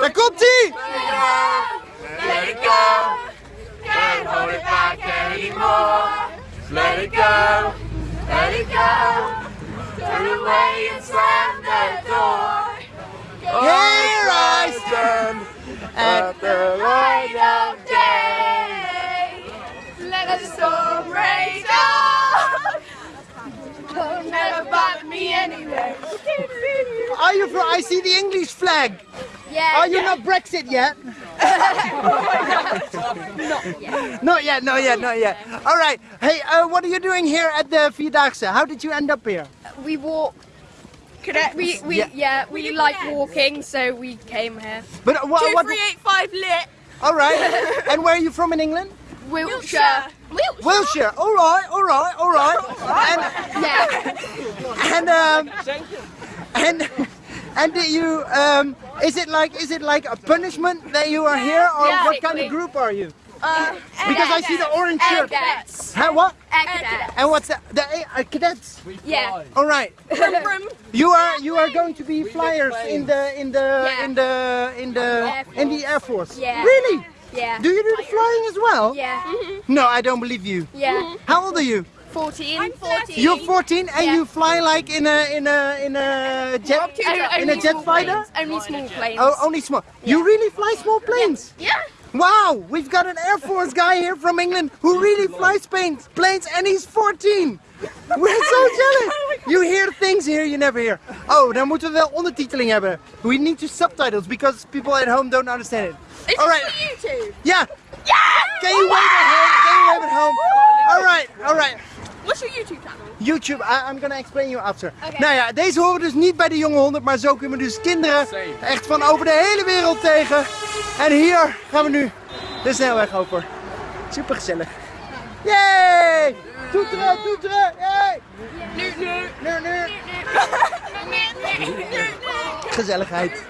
Daar komt ie! Let it go. Can't hold it back anymore. Let it go. Let it go. Turn away and slam the door. Here I stand at the light of day. Let the storm rage on. Don't never bother me anyway. Are you from? I see the English flag. Yeah. Are you not Brexit yet? not yet, not yet, not yet. All right. Hey, uh, what are you doing here at the Vierdaagse? How did you end up here? We walk. We, we Yeah. yeah. we like walking, so we came here. But uh, what? what lit. all right. and where are you from in England? Wiltshire. Wiltshire. All right, all right, all right. And Yeah. and um, and and did you um, is it like is it like a punishment that you are here, or Yeah. what kind of group are you? Uh, Because I see the orange shirt. cadets. Huh, what? Cadets. And what's that? The uh, cadets. Yeah. All right. Brum, brum. You are you are going to be flyers in the in the Yeah. in the in the Air in the air force. Yeah. Really? Yeah. Do you do the flying as well? Yeah. No, I don't believe you. Yeah. How old are you? 14. I'm 14. You're 14 and Yeah. you fly like in a in a in a jet in a jet fighter? Only small planes. Oh, only small. You really fly small planes? Yeah. Wow, we've got an Air Force guy here from England who really flies planes, planes and he's 14. We're so jealous. Oh you hear things here you never hear. Oh, dan moeten we wel ondertiteling hebben. We need to subtitles because people at home don't understand it. All right. YouTube. Yeah. Can you wave YouTube I, I'm gonna explain you after. Nou ja, deze horen dus niet bij de jonge 100, maar zo kunnen we dus kinderen echt van over de hele wereld tegen. En hier gaan we nu de snelweg over. Super gezellig. Yay! Toeteren, toeteren! Yay! Nu, nu. Nu, nu. Gezelligheid.